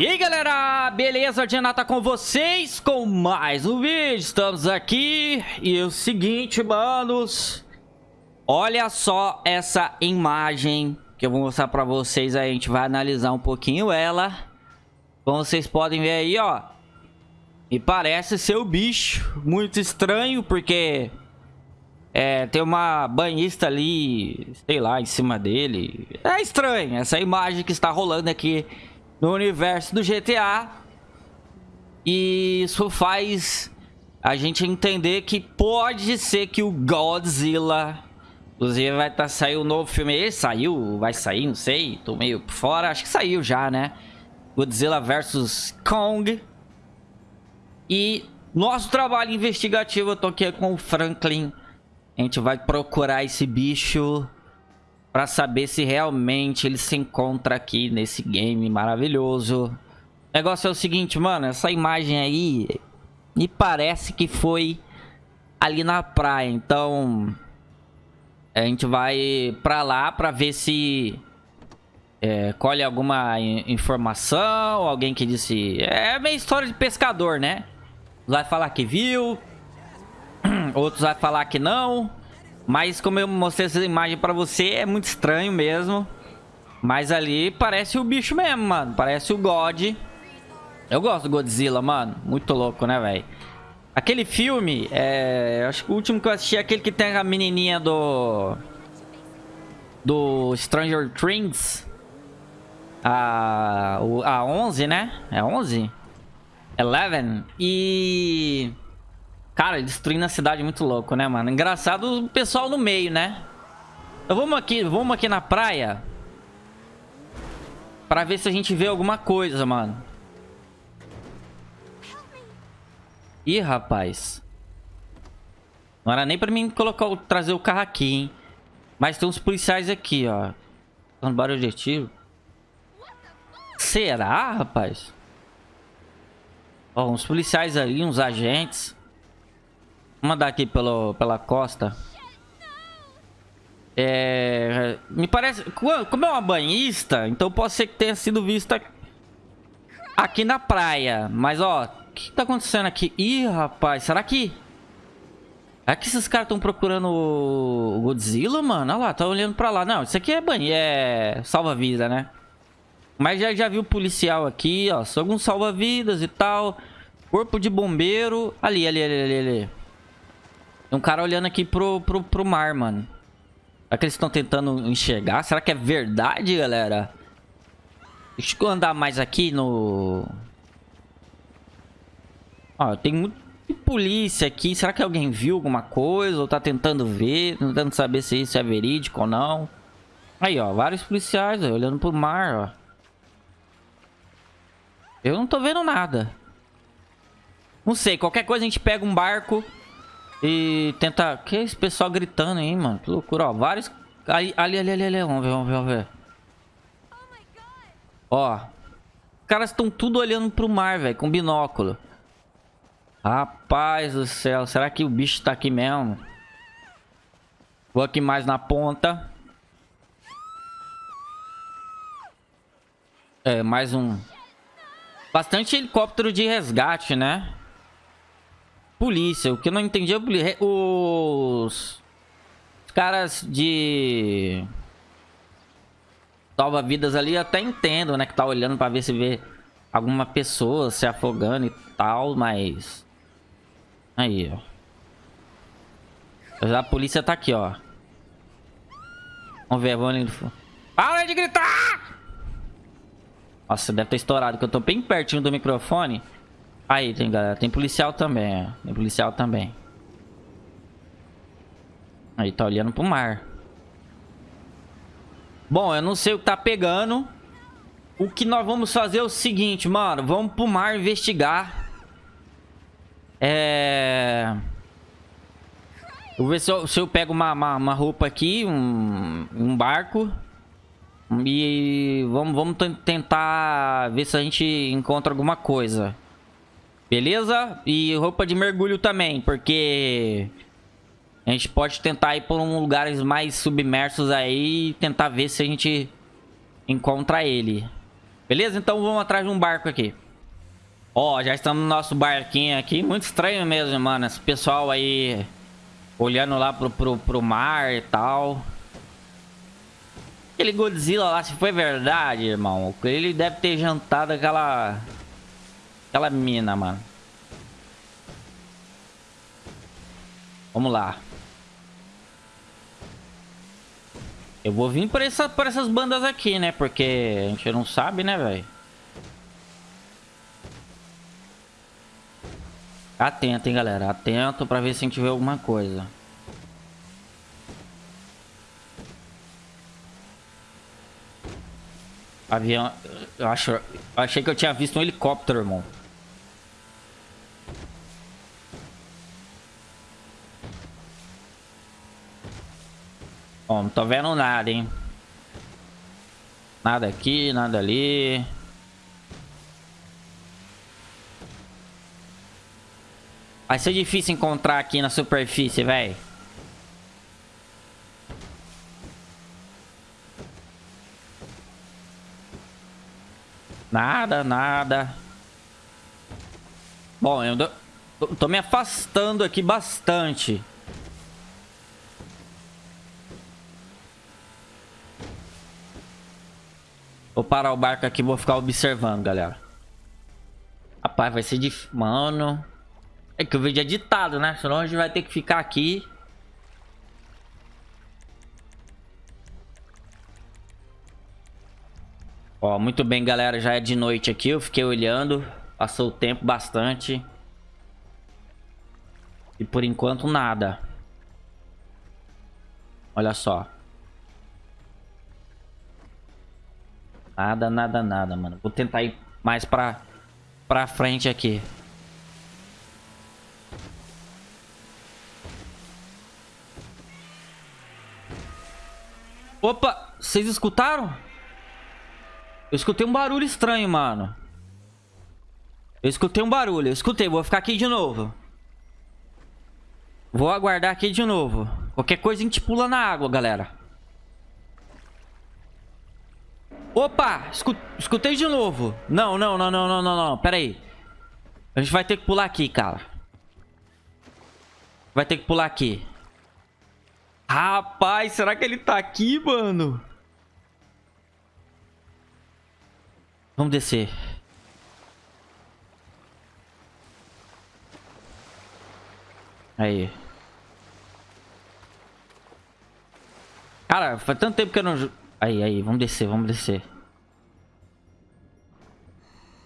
E aí galera, beleza? Janata com vocês com mais um vídeo, estamos aqui e é o seguinte manos Olha só essa imagem que eu vou mostrar pra vocês aí, a gente vai analisar um pouquinho ela Como vocês podem ver aí ó Me parece ser o bicho, muito estranho porque é, tem uma banhista ali, sei lá, em cima dele É estranho, essa imagem que está rolando aqui no universo do GTA. E isso faz a gente entender que pode ser que o Godzilla... Inclusive vai tá, sair um novo filme. Ele saiu? Vai sair? Não sei. Tô meio por fora. Acho que saiu já, né? Godzilla vs Kong. E nosso trabalho investigativo, eu tô aqui com o Franklin. A gente vai procurar esse bicho para saber se realmente ele se encontra aqui nesse game maravilhoso. O negócio é o seguinte, mano, essa imagem aí me parece que foi ali na praia, então a gente vai pra lá pra ver se é, colhe alguma informação, alguém que disse... É meio história de pescador, né? Vai falar que viu, outros vai falar que não. Mas como eu mostrei essa imagem pra você, é muito estranho mesmo. Mas ali parece o bicho mesmo, mano. Parece o God. Eu gosto do Godzilla, mano. Muito louco, né, velho? Aquele filme, é... Acho que o último que eu assisti é aquele que tem a menininha do... Do Stranger Things. A... A 11, né? É 11? Eleven. E... Cara, destruindo a cidade muito louco, né, mano? Engraçado o pessoal no meio, né? Então vamos aqui, vamos aqui na praia. Pra ver se a gente vê alguma coisa, mano. Ih, rapaz. Não era nem pra mim colocar, trazer o carro aqui, hein? Mas tem uns policiais aqui, ó. Dando barulho de tiro. Será, rapaz? Ó, uns policiais ali, uns agentes. Vamos andar aqui pelo, pela costa. É... Me parece... Como é uma banhista, então pode ser que tenha sido vista aqui na praia. Mas, ó, o que tá acontecendo aqui? Ih, rapaz, será que... É que esses caras estão procurando o Godzilla, mano? Olha lá, tá olhando pra lá. Não, isso aqui é banho, é salva-vida, né? Mas já, já viu o policial aqui, ó. São alguns salva-vidas e tal. Corpo de bombeiro. Ali, ali, ali, ali, ali. Tem um cara olhando aqui pro, pro, pro mar, mano. Será que eles estão tentando enxergar? Será que é verdade, galera? Deixa eu andar mais aqui no... Ó, tem muito polícia aqui. Será que alguém viu alguma coisa? Ou tá tentando ver? Tentando saber se isso é verídico ou não. Aí, ó. Vários policiais, ó, olhando pro mar, ó. Eu não tô vendo nada. Não sei. Qualquer coisa a gente pega um barco... E tenta... Que é esse pessoal gritando aí, mano? Que loucura, ó. Vários... Ali, ali, ali, ali, ali. Vamos ver, vamos ver, vamos ver. Ó. Os caras estão tudo olhando pro mar, velho. Com binóculo. Rapaz do céu. Será que o bicho tá aqui mesmo? Vou aqui mais na ponta. É, mais um... Bastante helicóptero de resgate, né? Polícia. O que eu não entendi é os... os caras de salva-vidas ali eu até entendo, né? Que tá olhando pra ver se vê alguma pessoa se afogando e tal, mas... Aí, ó. A polícia tá aqui, ó. Vamos ver, vamos ali. Para de gritar! Nossa, deve ter estourado, que eu tô bem pertinho do microfone. Aí, tem galera. Tem policial também, ó. Tem policial também. Aí, tá olhando pro mar. Bom, eu não sei o que tá pegando. O que nós vamos fazer é o seguinte, mano. Vamos pro mar investigar. É... vou ver se eu, se eu pego uma, uma, uma, roupa aqui, um, um barco. E vamos, vamos tentar ver se a gente encontra alguma coisa. Beleza? E roupa de mergulho também, porque... A gente pode tentar ir por um lugares mais submersos aí e tentar ver se a gente encontra ele. Beleza? Então vamos atrás de um barco aqui. Ó, já estamos no nosso barquinho aqui. Muito estranho mesmo, mano. Esse pessoal aí olhando lá pro, pro, pro mar e tal. Aquele Godzilla lá, se foi verdade, irmão. Ele deve ter jantado aquela... Aquela mina, mano. Vamos lá. Eu vou vir por, essa, por essas bandas aqui, né? Porque a gente não sabe, né, velho? Atento, hein, galera. Atento pra ver se a gente vê alguma coisa. Avião... Eu, acho, eu achei que eu tinha visto um helicóptero, irmão. Bom, não tô vendo nada, hein. Nada aqui, nada ali. Vai ser difícil encontrar aqui na superfície, velho. Nada, nada. Bom, eu tô me afastando aqui bastante. Vou parar o barco aqui vou ficar observando, galera. Rapaz, vai ser difícil. Mano. É que o vídeo é ditado, né? Senão a gente vai ter que ficar aqui. Ó, muito bem, galera. Já é de noite aqui. Eu fiquei olhando. Passou o tempo bastante. E por enquanto nada. Olha só. Nada, nada, nada, mano. Vou tentar ir mais pra, pra frente aqui. Opa, vocês escutaram? Eu escutei um barulho estranho, mano. Eu escutei um barulho, eu escutei. Vou ficar aqui de novo. Vou aguardar aqui de novo. Qualquer coisa a gente pula na água, galera. Opa! escutei de novo. Não, não, não, não, não, não, não. Pera aí. A gente vai ter que pular aqui, cara. Vai ter que pular aqui. Rapaz, será que ele tá aqui, mano? Vamos descer. Aí. Cara, faz tanto tempo que eu não... Aí, aí, vamos descer, vamos descer.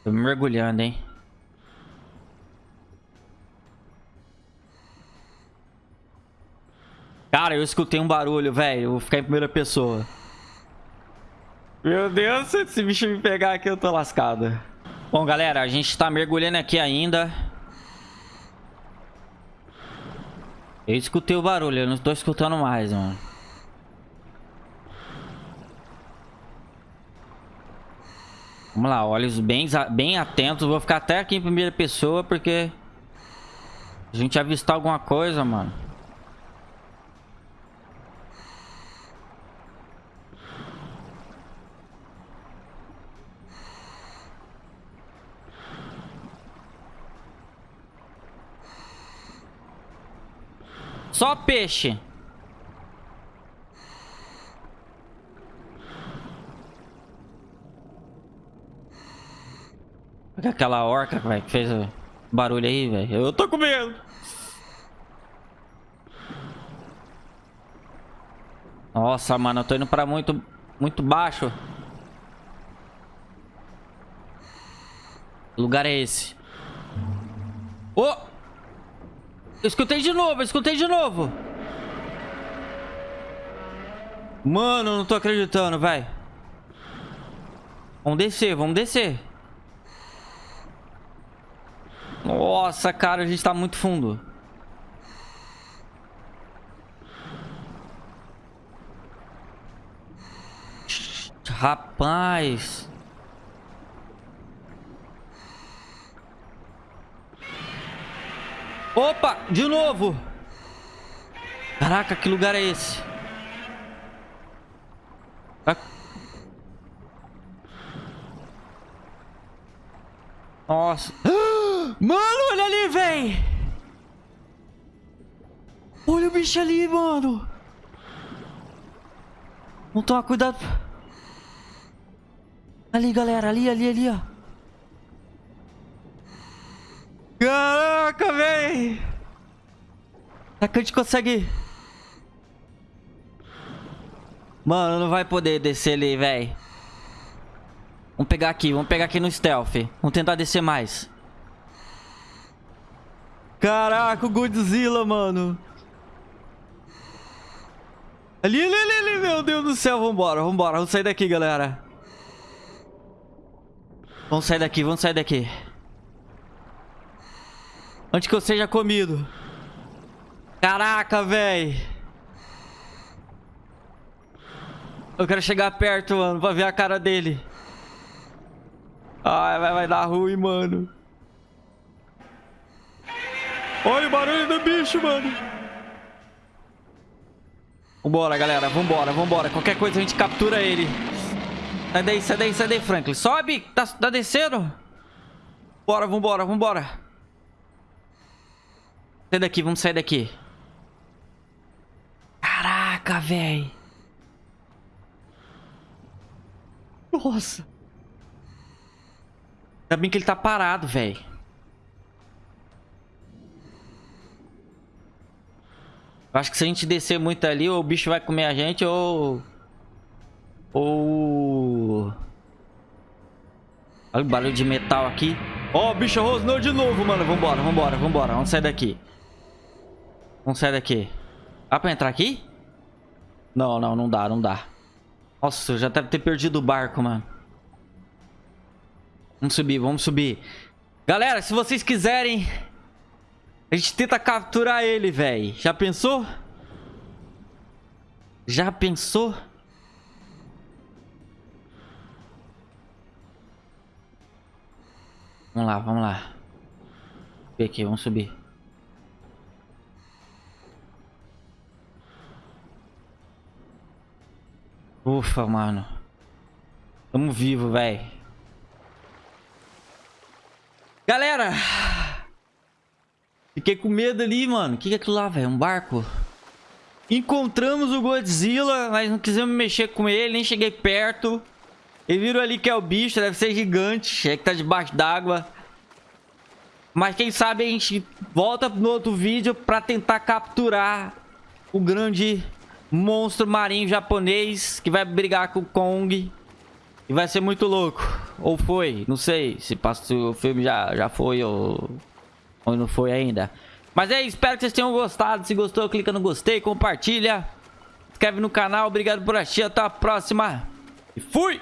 Tô me mergulhando, hein. Cara, eu escutei um barulho, velho. Vou ficar em primeira pessoa. Meu Deus, se esse bicho me pegar aqui, eu tô lascado. Bom, galera, a gente tá mergulhando aqui ainda. Eu escutei o barulho, eu não tô escutando mais, mano. Vamos lá, olhos bem, bem atentos. Vou ficar até aqui em primeira pessoa, porque... A gente avistar alguma coisa, mano. Só peixe. Aquela orca, velho, que fez o barulho aí, velho. Eu tô com medo. Nossa, mano, eu tô indo pra muito, muito baixo. Que lugar é esse? Oh! Eu escutei de novo, eu escutei de novo. Mano, não tô acreditando, velho. Vamos descer, vamos descer. Nossa, cara, a gente tá muito fundo. Rapaz. Opa, de novo. Caraca, que lugar é esse? Nossa. Mano, olha ali, véi. Olha o bicho ali, mano. Vamos tomar cuidado. Ali, galera. Ali, ali, ali, ó. Caraca, véi. Será que a gente consegue... Mano, não vai poder descer ali, véi. Vamos pegar aqui, vamos pegar aqui no stealth. Vamos tentar descer mais. Caraca, o Godzilla, mano. Ali, ali, ali, ali, meu Deus do céu. Vambora, vambora. Vamos sair daqui, galera. Vamos sair daqui, vamos sair daqui. Antes que eu seja comido. Caraca, velho. Eu quero chegar perto, mano, pra ver a cara dele. Ai, vai, vai dar ruim, mano. Olha o barulho do bicho, mano. Vambora, galera. Vambora, vambora. Qualquer coisa a gente captura ele. Sai daí, sai daí, sai daí, Franklin. Sobe! Tá, tá descendo? Bora, vambora, vambora. Sai daqui, vamos sair daqui. Caraca, velho. Nossa. Ainda bem que ele tá parado, velho. Acho que se a gente descer muito ali, ou o bicho vai comer a gente, ou... Ou... Olha o barulho de metal aqui. Ó, oh, bicho rosnou de novo, mano. Vambora, vambora, vambora. Vamos sair daqui. Vamos sair daqui. Dá pra entrar aqui? Não, não, não dá, não dá. Nossa, eu já deve ter perdido o barco, mano. Vamos subir, vamos subir. Galera, se vocês quiserem... A gente tenta capturar ele, velho. Já pensou? Já pensou? Vamos lá, vamos lá. Vem aqui, vamos subir. Ufa, mano. Tamo vivo, velho. Galera! Fiquei com medo ali, mano. O que, que é aquilo lá, velho? Um barco? Encontramos o Godzilla, mas não quisemos mexer com ele, nem cheguei perto. E viram ali que é o bicho, deve ser gigante. É que tá debaixo d'água. Mas quem sabe a gente volta no outro vídeo pra tentar capturar o grande monstro marinho japonês que vai brigar com o Kong. E vai ser muito louco. Ou foi, não sei se, passou, o filme já, já foi ou, ou não foi ainda. Mas é isso, espero que vocês tenham gostado. Se gostou, clica no gostei, compartilha. Inscreve no canal. Obrigado por assistir. Até a próxima. E fui!